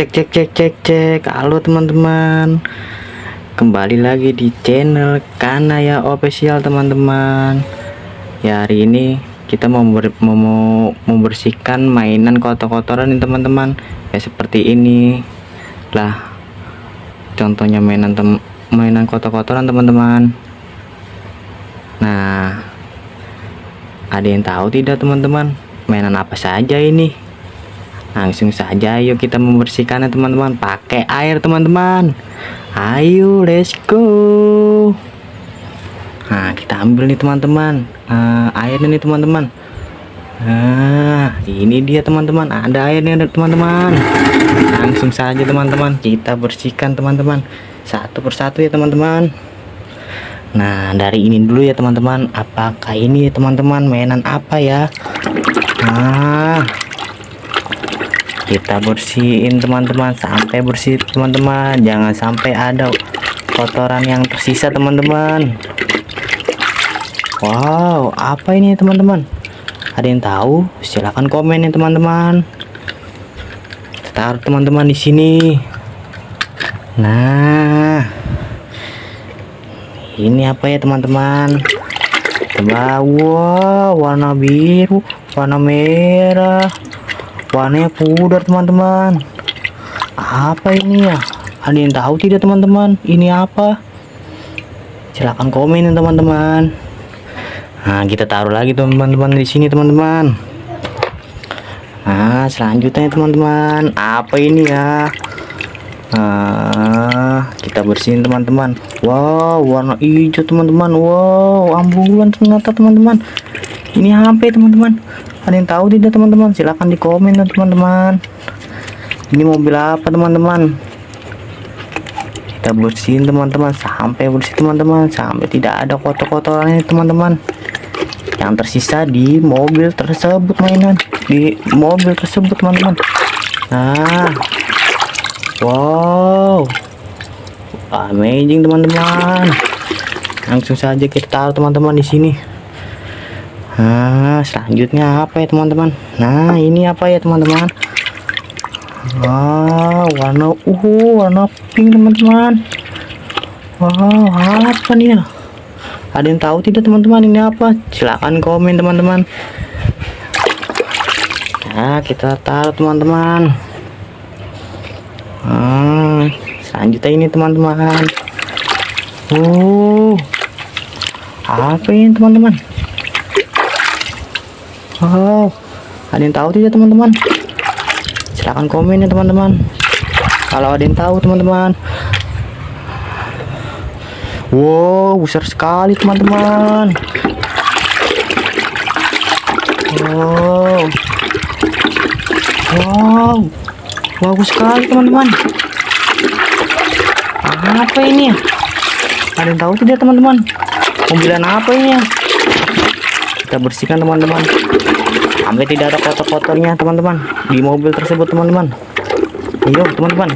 cek cek cek cek cek. Halo teman-teman. Kembali lagi di channel Kanaya official teman-teman. Ya hari ini kita mau, mau membersihkan mainan kotor-kotoran nih teman-teman. Ya seperti ini. Lah contohnya mainan tem mainan kotor-kotoran teman-teman. Nah ada yang tahu tidak teman-teman? Mainan apa saja ini langsung saja yuk kita membersihkannya teman-teman. Pakai air teman-teman. Ayo let's go. Nah kita ambil nih teman-teman. Nah, airnya nih teman-teman. Nah ini dia teman-teman. Ada airnya teman-teman. Langsung saja teman-teman. Kita bersihkan teman-teman. Satu persatu ya teman-teman. Nah dari ini dulu ya teman-teman. Apakah ini teman-teman mainan apa ya? Nah kita bersihin teman-teman. Sampai bersih teman-teman. Jangan sampai ada kotoran yang tersisa teman-teman. Wow apa ini teman-teman? Ada yang tahu? Silahkan komen ya teman-teman. Taruh teman-teman di sini. Nah ini apa ya teman-teman? Coba wow warna biru warna merah warnanya pudar teman-teman? Apa ini ya? Ada yang tahu tidak teman-teman? Ini apa? Silahkan komen teman-teman. Nah kita taruh lagi teman-teman di sini teman-teman. Nah selanjutnya teman-teman. Apa ini ya? Nah kita bersihin teman-teman. Wow warna hijau teman-teman. Wow ambulan ternyata teman-teman. Ini HP teman-teman ada yang tahu tidak teman-teman? Silahkan di komen teman-teman. Ini mobil apa teman-teman? Kita bersihin teman-teman. Sampai bersih teman-teman. Sampai tidak ada kotor-kotorannya teman-teman. Yang tersisa di mobil tersebut mainan. Di mobil tersebut teman-teman. Nah. Wow. Amazing teman-teman. Langsung saja kita taruh teman-teman di sini Nah, selanjutnya apa ya teman-teman? Nah, ini apa ya teman-teman? Wow, warna uh, warna pink teman-teman. Wow, apa nih ya? Ada yang tahu tidak teman-teman ini apa? Silahkan komen teman-teman. Nah, kita taruh teman-teman. Nah, selanjutnya ini teman-teman. Oh, apa ini teman-teman? Wow, ada yang tahu tidak teman-teman? Silahkan komen ya teman-teman. Kalau ada yang tahu teman-teman. Wow, besar sekali teman-teman. Wow, wow, bagus sekali teman-teman. Apa ini? Ada yang tahu tidak teman-teman? Mobilan apa ini? Kita bersihkan teman-teman. Sampai tidak ada kotor-kotornya teman-teman di mobil tersebut teman-teman. Ayo teman-teman.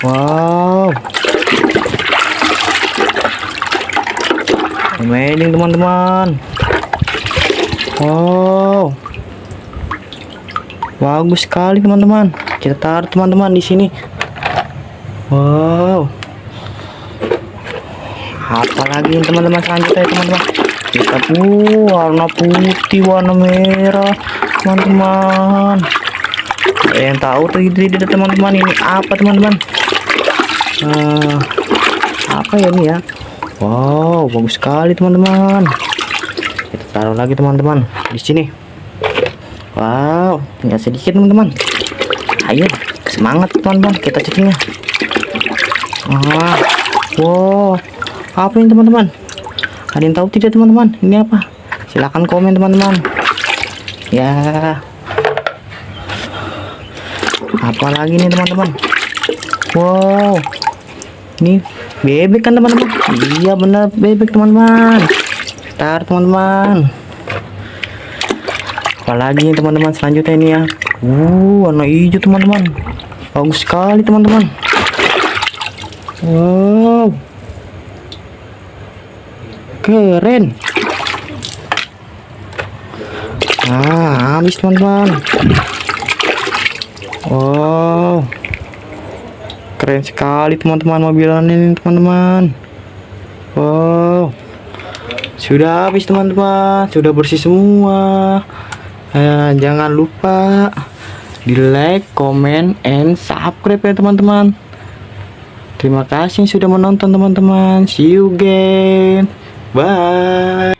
Wow. Amazing teman-teman. Wow. Bagus sekali teman-teman. Kita taruh teman-teman di sini. Wow. Apalagi teman-teman selanjutnya teman-teman kita uh, warna putih warna merah teman-teman. Yang tahu tidak teman-teman? Ini apa teman-teman? Uh, apa ya ini ya? Wow bagus sekali teman-teman. Kita taruh lagi teman-teman di sini. Wow tinggal sedikit teman-teman. Ayo semangat teman-teman kita ceknya ah wow apa ini teman-teman yang tahu tidak teman-teman. Ini apa? Silahkan komen teman-teman. Ya. Apa lagi nih teman-teman? Wow. Ini bebek kan teman-teman? Iya benar bebek teman-teman. Tar teman-teman. Apalagi nih teman-teman selanjutnya ini ya? Uh warna hijau teman-teman. Bagus sekali teman-teman. Wow keren nah habis teman-teman Wow. Keren sekali teman-teman mobilan ini teman-teman. Wow. Sudah habis teman-teman, sudah bersih semua. Eh, jangan lupa di like, comment, and subscribe ya teman-teman. Terima kasih sudah menonton teman-teman. See you again. Bye.